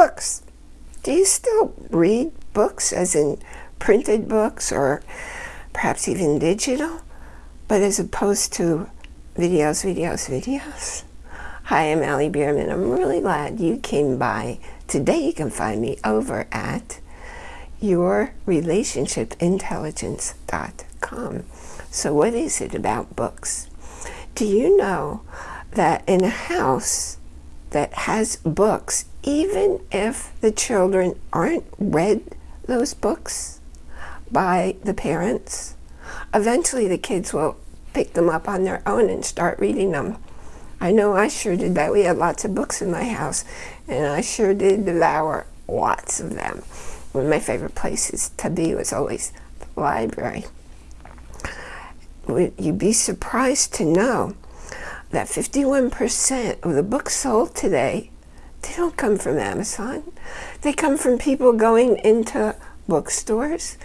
books. Do you still read books, as in printed books or perhaps even digital, but as opposed to videos, videos, videos? Hi, I'm Allie Bierman. I'm really glad you came by. Today you can find me over at yourrelationshipintelligence.com. So what is it about books? Do you know that in a house that has books, even if the children aren't read those books by the parents, eventually the kids will pick them up on their own and start reading them. I know I sure did that. We had lots of books in my house, and I sure did devour lots of them. One of my favorite places to be was always the library. You'd be surprised to know that 51% of the books sold today, they don't come from Amazon. They come from people going into bookstores,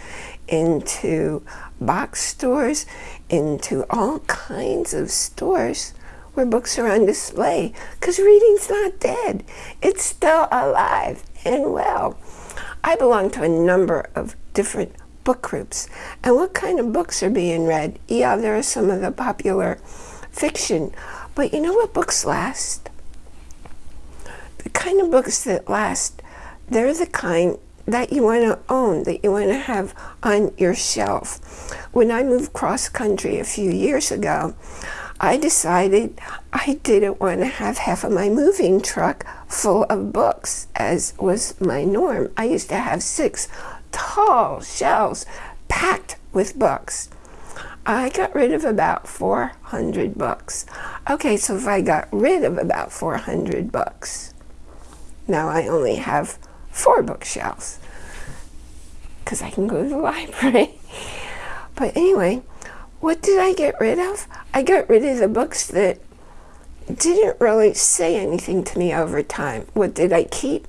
into box stores, into all kinds of stores where books are on display because reading's not dead. It's still alive and well. I belong to a number of different book groups. And what kind of books are being read? Yeah, there are some of the popular fiction. But you know what books last? The kind of books that last, they're the kind that you want to own, that you want to have on your shelf. When I moved cross country a few years ago, I decided I didn't want to have half of my moving truck full of books, as was my norm. I used to have six tall shelves packed with books. I got rid of about 400 books. Okay, so if I got rid of about 400 books, now I only have four bookshelves because I can go to the library. but anyway, what did I get rid of? I got rid of the books that didn't really say anything to me over time. What did I keep?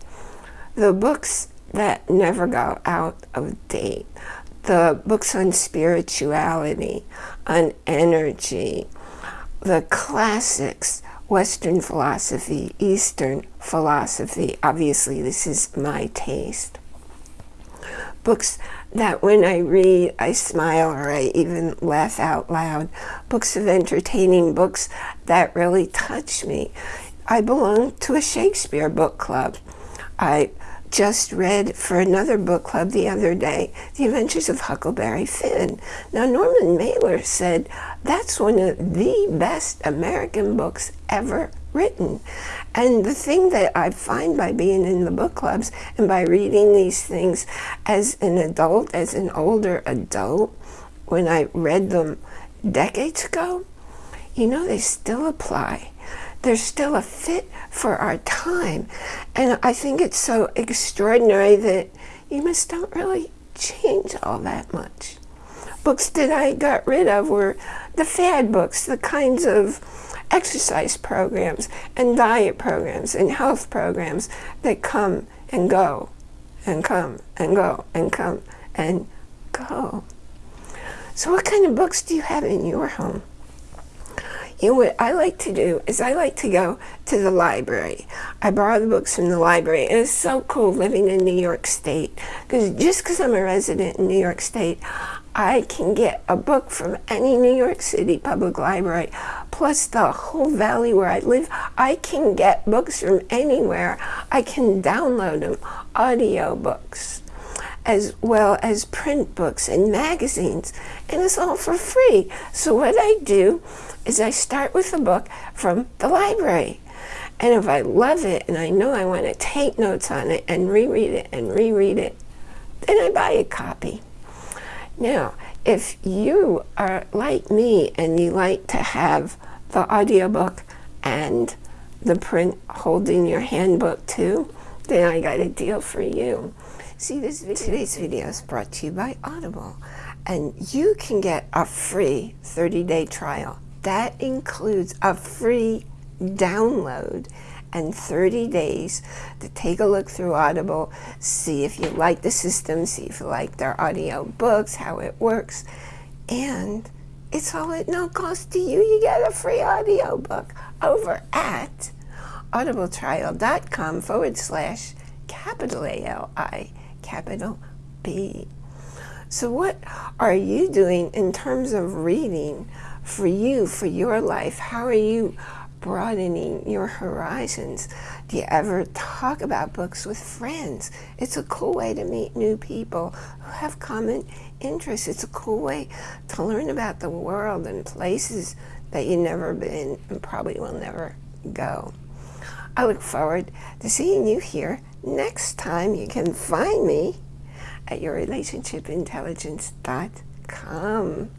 The books that never go out of date the books on spirituality, on energy, the classics, Western philosophy, Eastern philosophy. Obviously, this is my taste. Books that when I read, I smile or I even laugh out loud. Books of entertaining, books that really touch me. I belong to a Shakespeare book club. I just read for another book club the other day, The Adventures of Huckleberry Finn. Now, Norman Mailer said that's one of the best American books ever written. And the thing that I find by being in the book clubs and by reading these things as an adult, as an older adult, when I read them decades ago, you know, they still apply there's still a fit for our time. And I think it's so extraordinary that humans don't really change all that much. Books that I got rid of were the fad books, the kinds of exercise programs and diet programs and health programs that come and go and come and go and come and go. So what kind of books do you have in your home? You know what I like to do is I like to go to the library. I borrow the books from the library and it's so cool living in New York State because just because I'm a resident in New York State I can get a book from any New York City public library plus the whole valley where I live. I can get books from anywhere. I can download them, audio books as well as print books and magazines and it's all for free. So what I do is I start with a book from the library. And if I love it and I know I want to take notes on it and reread it and reread it, then I buy a copy. Now, if you are like me and you like to have the audiobook and the print holding your handbook too, then I got a deal for you. See, this today's video is brought to you by Audible, and you can get a free 30-day trial that includes a free download and 30 days to take a look through Audible, see if you like the system, see if you like their audio books, how it works, and it's all at no cost to you. You get a free audio book over at audibletrial.com forward slash capital A-L-I, capital B. So what are you doing in terms of reading for you, for your life? How are you broadening your horizons? Do you ever talk about books with friends? It's a cool way to meet new people who have common interests. It's a cool way to learn about the world and places that you've never been and probably will never go. I look forward to seeing you here next time. You can find me at yourrelationshipintelligence.com.